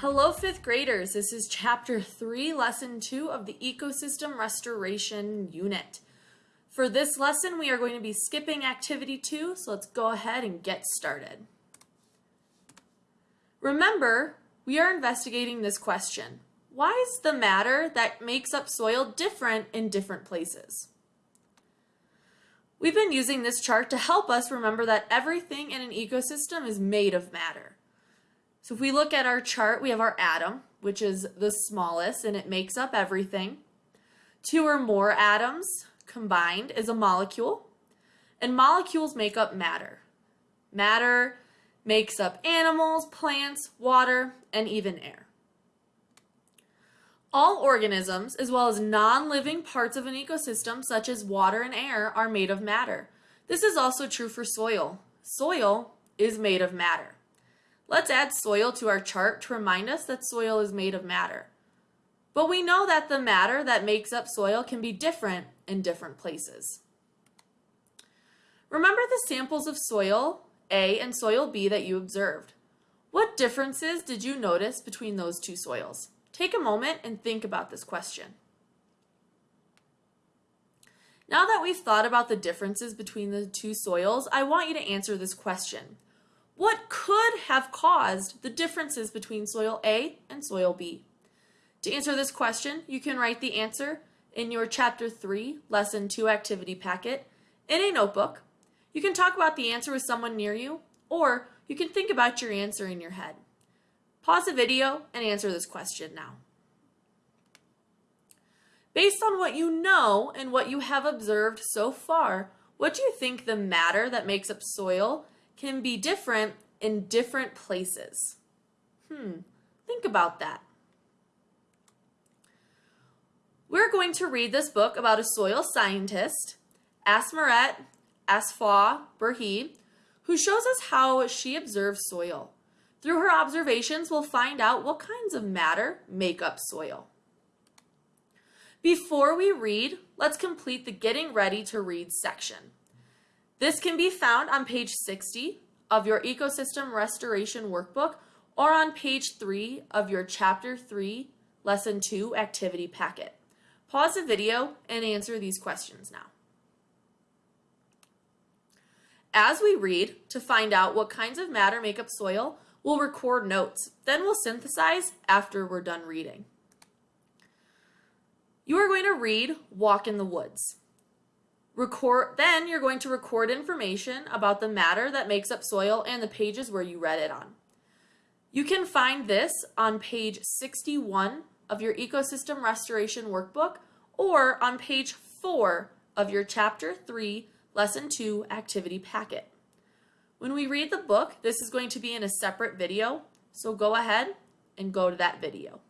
Hello, fifth graders. This is chapter three, lesson two of the ecosystem restoration unit. For this lesson, we are going to be skipping activity two, so let's go ahead and get started. Remember, we are investigating this question. Why is the matter that makes up soil different in different places? We've been using this chart to help us remember that everything in an ecosystem is made of matter. So if we look at our chart, we have our atom, which is the smallest, and it makes up everything. Two or more atoms combined is a molecule, and molecules make up matter. Matter makes up animals, plants, water, and even air. All organisms, as well as non-living parts of an ecosystem, such as water and air, are made of matter. This is also true for soil. Soil is made of matter. Let's add soil to our chart to remind us that soil is made of matter. But we know that the matter that makes up soil can be different in different places. Remember the samples of soil A and soil B that you observed. What differences did you notice between those two soils? Take a moment and think about this question. Now that we've thought about the differences between the two soils, I want you to answer this question. What could have caused the differences between soil A and soil B? To answer this question, you can write the answer in your Chapter 3, Lesson 2 activity packet in a notebook. You can talk about the answer with someone near you, or you can think about your answer in your head. Pause the video and answer this question now. Based on what you know and what you have observed so far, what do you think the matter that makes up soil can be different in different places. Hmm, think about that. We're going to read this book about a soil scientist, Asmeret Asefaw Berhe, who shows us how she observes soil. Through her observations, we'll find out what kinds of matter make up soil. Before we read, let's complete the Getting Ready to Read section. This can be found on page 60 of your Ecosystem Restoration Workbook or on page 3 of your Chapter 3, Lesson 2 activity packet. Pause the video and answer these questions now. As we read, to find out what kinds of matter make up soil, we'll record notes. Then we'll synthesize after we're done reading. You are going to read Walk in the Woods. Record, then you're going to record information about the matter that makes up soil and the pages where you read it on. You can find this on page 61 of your Ecosystem Restoration Workbook or on page 4 of your Chapter 3, Lesson 2 activity packet. When we read the book, this is going to be in a separate video, so go ahead and go to that video.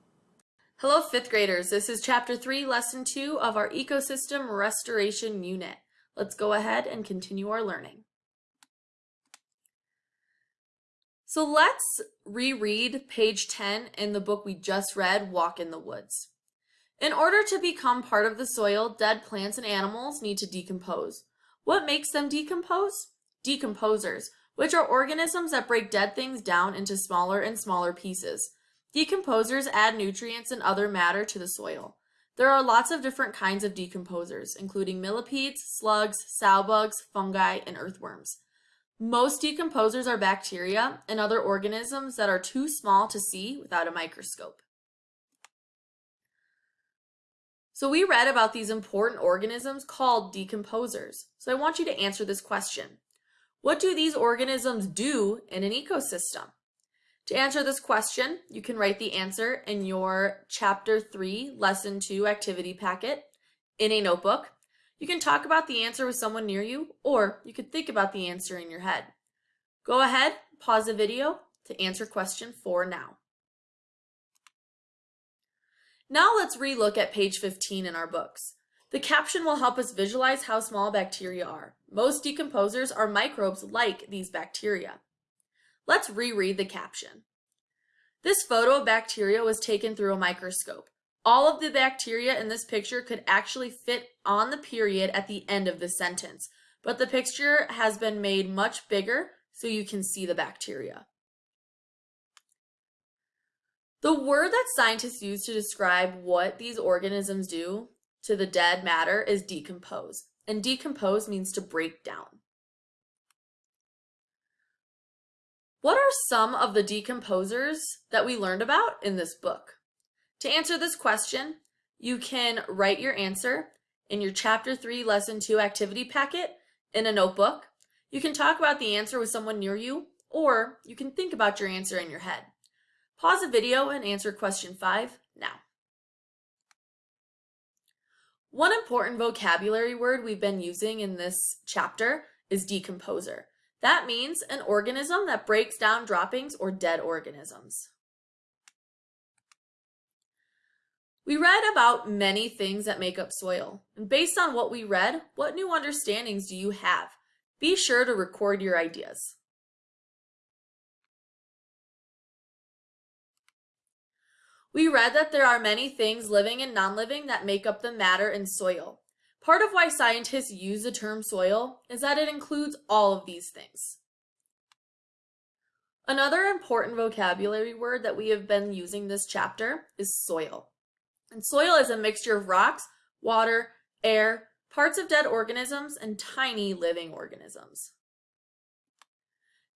Hello, fifth graders. This is chapter three, lesson two of our ecosystem restoration unit. Let's go ahead and continue our learning. So let's reread page 10 in the book we just read, Walk in the Woods. In order to become part of the soil, dead plants and animals need to decompose. What makes them decompose? Decomposers, which are organisms that break dead things down into smaller and smaller pieces. Decomposers add nutrients and other matter to the soil. There are lots of different kinds of decomposers, including millipedes, slugs, sow bugs, fungi, and earthworms. Most decomposers are bacteria and other organisms that are too small to see without a microscope. So we read about these important organisms called decomposers. So I want you to answer this question. What do these organisms do in an ecosystem? To answer this question, you can write the answer in your Chapter 3, Lesson 2 activity packet in a notebook. You can talk about the answer with someone near you, or you could think about the answer in your head. Go ahead, pause the video to answer question 4 now. Now let's relook at page 15 in our books. The caption will help us visualize how small bacteria are. Most decomposers are microbes like these bacteria. Let's reread the caption. This photo of bacteria was taken through a microscope. All of the bacteria in this picture could actually fit on the period at the end of the sentence, but the picture has been made much bigger so you can see the bacteria. The word that scientists use to describe what these organisms do to the dead matter is decompose. And decompose means to break down. What are some of the decomposers that we learned about in this book? To answer this question, you can write your answer in your Chapter 3 Lesson 2 activity packet in a notebook. You can talk about the answer with someone near you, or you can think about your answer in your head. Pause the video and answer question 5 now. One important vocabulary word we've been using in this chapter is decomposer. That means an organism that breaks down droppings or dead organisms. We read about many things that make up soil, and based on what we read, what new understandings do you have? Be sure to record your ideas. We read that there are many things living and non-living that make up the matter in soil. Part of why scientists use the term soil is that it includes all of these things. Another important vocabulary word that we have been using this chapter is soil. And soil is a mixture of rocks, water, air, parts of dead organisms, and tiny living organisms.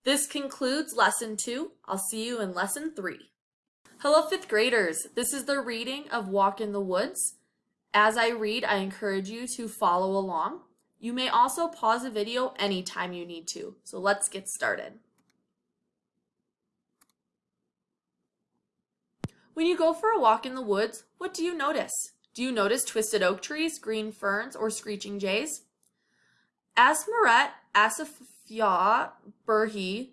This concludes lesson two. I'll see you in lesson three. Hello, fifth graders. This is the reading of Walk in the Woods. As I read, I encourage you to follow along. You may also pause the video anytime you need to. So let's get started. When you go for a walk in the woods, what do you notice? Do you notice twisted oak trees, green ferns, or screeching jays? Asmeret Asefaw Berhe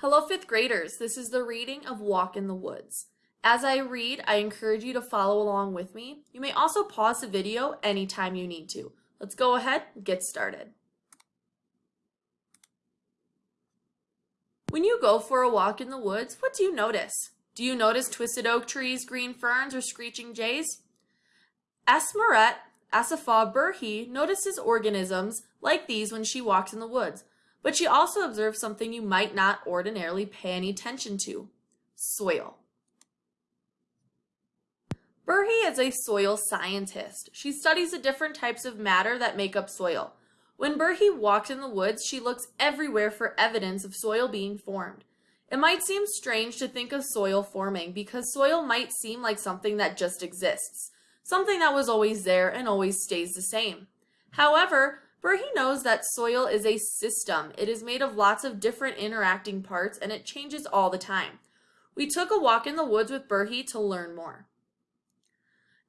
Hello, fifth graders. This is the reading of Walk in the Woods. As I read, I encourage you to follow along with me. You may also pause the video anytime you need to. Let's go ahead and get started. When you go for a walk in the woods, what do you notice? Do you notice twisted oak trees, green ferns, or screeching jays? Asmeret Asefaw Berhe notices organisms like these when she walks in the woods, but she also observes something you might not ordinarily pay any attention to, soil. Berhe is a soil scientist. She studies the different types of matter that make up soil. When Berhe walks in the woods, she looks everywhere for evidence of soil being formed. It might seem strange to think of soil forming because soil might seem like something that just exists, something that was always there and always stays the same. However, Berhe knows that soil is a system. It is made of lots of different interacting parts and it changes all the time. We took a walk in the woods with Berhe to learn more.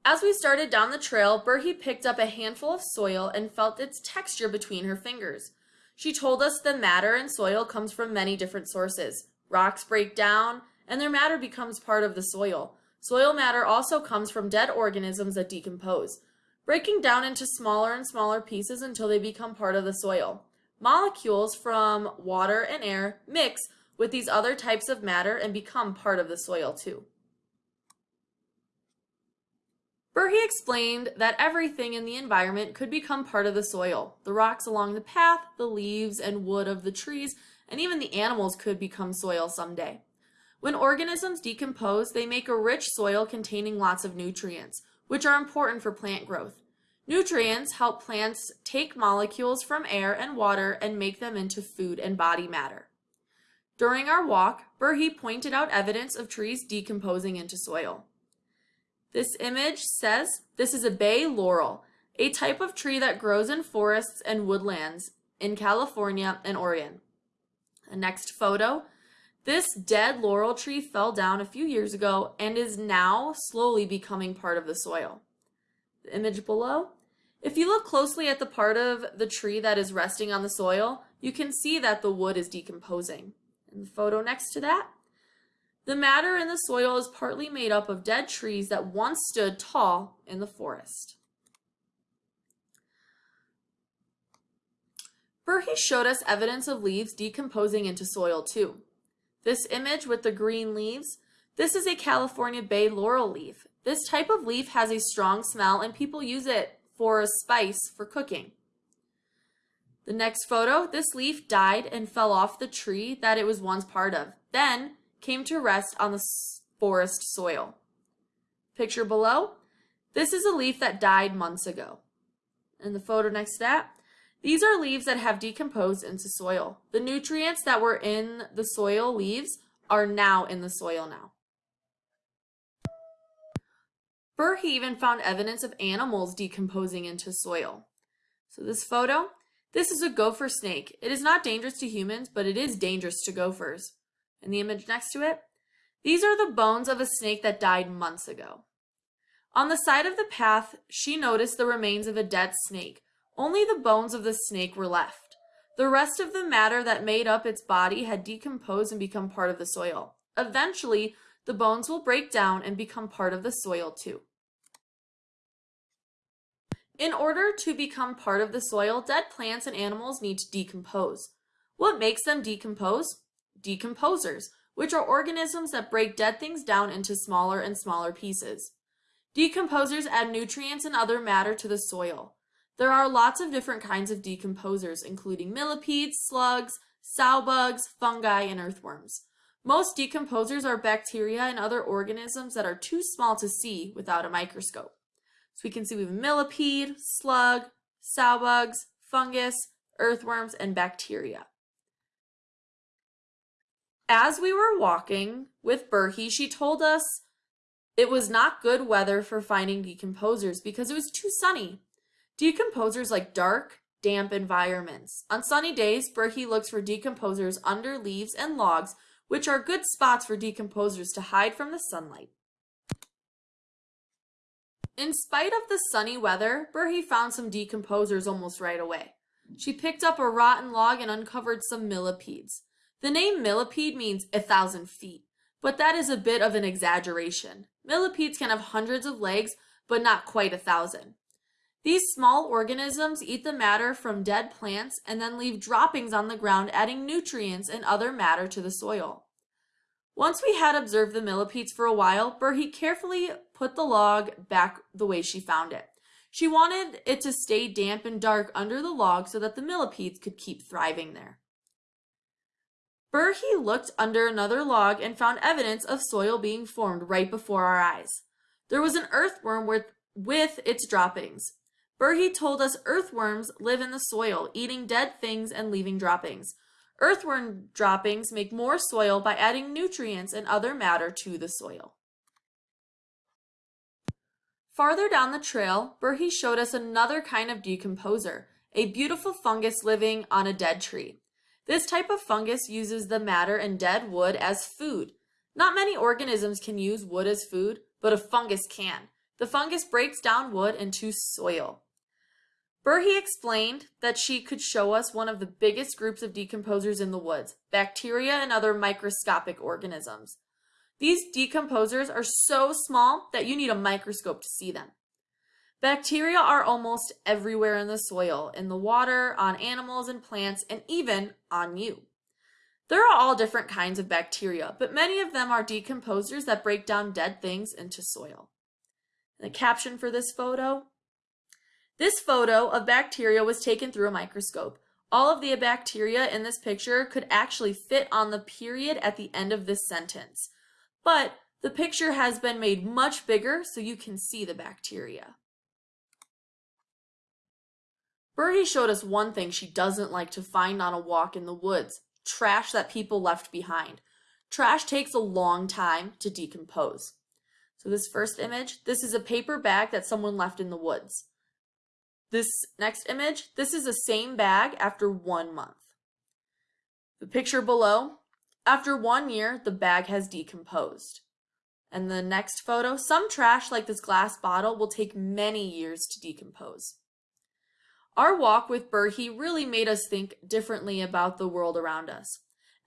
As we started down the trail, Berhe picked up a handful of soil and felt its texture between her fingers. She told us the matter in soil comes from many different sources. Rocks break down, and their matter becomes part of the soil. Soil matter also comes from dead organisms that decompose breaking down into smaller and smaller pieces until they become part of the soil. Molecules from water and air mix with these other types of matter and become part of the soil too. Berhe explained that everything in the environment could become part of the soil. The rocks along the path, the leaves and wood of the trees, and even the animals could become soil someday. When organisms decompose, they make a rich soil containing lots of nutrients which are important for plant growth. Nutrients help plants take molecules from air and water and make them into food and body matter. During our walk, Berhe pointed out evidence of trees decomposing into soil. This image says this is a bay laurel, a type of tree that grows in forests and woodlands in California and Oregon. The next photo this dead laurel tree fell down a few years ago and is now slowly becoming part of the soil. The image below. If you look closely at the part of the tree that is resting on the soil, you can see that the wood is decomposing. In the photo next to that, the matter in the soil is partly made up of dead trees that once stood tall in the forest. Berhe showed us evidence of leaves decomposing into soil too. This image with the green leaves, this is a California bay laurel leaf. This type of leaf has a strong smell and people use it for a spice for cooking. The next photo, this leaf died and fell off the tree that it was once part of, then came to rest on the forest soil. Picture below, this is a leaf that died months ago. In the photo next to that, these are leaves that have decomposed into soil. The nutrients that were in the soil leaves are now in the soil now. Berhe even found evidence of animals decomposing into soil. So this photo, this is a gopher snake. It is not dangerous to humans, but it is dangerous to gophers. In the image next to it, these are the bones of a snake that died months ago. On the side of the path, she noticed the remains of a dead snake. Only the bones of the snake were left. The rest of the matter that made up its body had decomposed and become part of the soil. Eventually, the bones will break down and become part of the soil too. In order to become part of the soil, dead plants and animals need to decompose. What makes them decompose? Decomposers, which are organisms that break dead things down into smaller and smaller pieces. Decomposers add nutrients and other matter to the soil. There are lots of different kinds of decomposers, including millipedes, slugs, sow bugs, fungi, and earthworms. Most decomposers are bacteria and other organisms that are too small to see without a microscope. So we can see we have millipede, slug, sow bugs, fungus, earthworms, and bacteria. As we were walking with Berhe, she told us it was not good weather for finding decomposers because it was too sunny. Decomposers like dark, damp environments. On sunny days, Berhe looks for decomposers under leaves and logs, which are good spots for decomposers to hide from the sunlight. In spite of the sunny weather, Berhe found some decomposers almost right away. She picked up a rotten log and uncovered some millipedes. The name millipede means a thousand feet, but that is a bit of an exaggeration. Millipedes can have hundreds of legs, but not quite a thousand. These small organisms eat the matter from dead plants and then leave droppings on the ground adding nutrients and other matter to the soil. Once we had observed the millipedes for a while, Berhe carefully put the log back the way she found it. She wanted it to stay damp and dark under the log so that the millipedes could keep thriving there. Berhe looked under another log and found evidence of soil being formed right before our eyes. There was an earthworm with, with its droppings. Berhe told us earthworms live in the soil, eating dead things and leaving droppings. Earthworm droppings make more soil by adding nutrients and other matter to the soil. Farther down the trail, Berhe showed us another kind of decomposer, a beautiful fungus living on a dead tree. This type of fungus uses the matter in dead wood as food. Not many organisms can use wood as food, but a fungus can. The fungus breaks down wood into soil. Berhe explained that she could show us one of the biggest groups of decomposers in the woods, bacteria and other microscopic organisms. These decomposers are so small that you need a microscope to see them. Bacteria are almost everywhere in the soil, in the water, on animals and plants, and even on you. There are all different kinds of bacteria, but many of them are decomposers that break down dead things into soil. the caption for this photo, this photo of bacteria was taken through a microscope. All of the bacteria in this picture could actually fit on the period at the end of this sentence, but the picture has been made much bigger so you can see the bacteria. Berhe showed us one thing she doesn't like to find on a walk in the woods, trash that people left behind. Trash takes a long time to decompose. So this first image, this is a paper bag that someone left in the woods. This next image, this is the same bag after one month. The picture below, after one year, the bag has decomposed. And the next photo, some trash like this glass bottle will take many years to decompose. Our walk with Berhe really made us think differently about the world around us.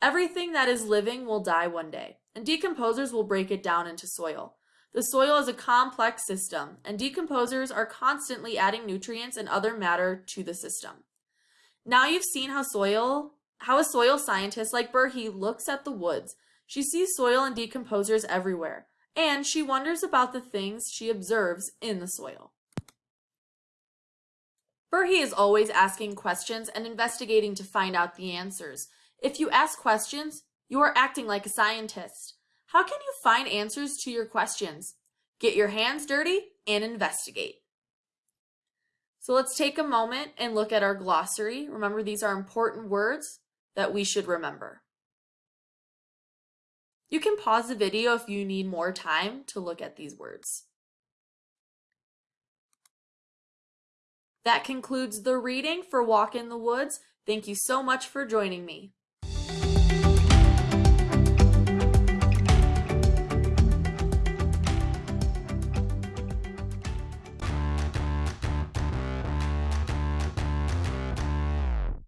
Everything that is living will die one day, and decomposers will break it down into soil. The soil is a complex system, and decomposers are constantly adding nutrients and other matter to the system. Now you've seen how soil, how a soil scientist like Berhe looks at the woods. She sees soil and decomposers everywhere, and she wonders about the things she observes in the soil. Berhe is always asking questions and investigating to find out the answers. If you ask questions, you are acting like a scientist. How can you find answers to your questions? Get your hands dirty and investigate. So let's take a moment and look at our glossary. Remember, these are important words that we should remember. You can pause the video if you need more time to look at these words. That concludes the reading for Walk in the Woods. Thank you so much for joining me.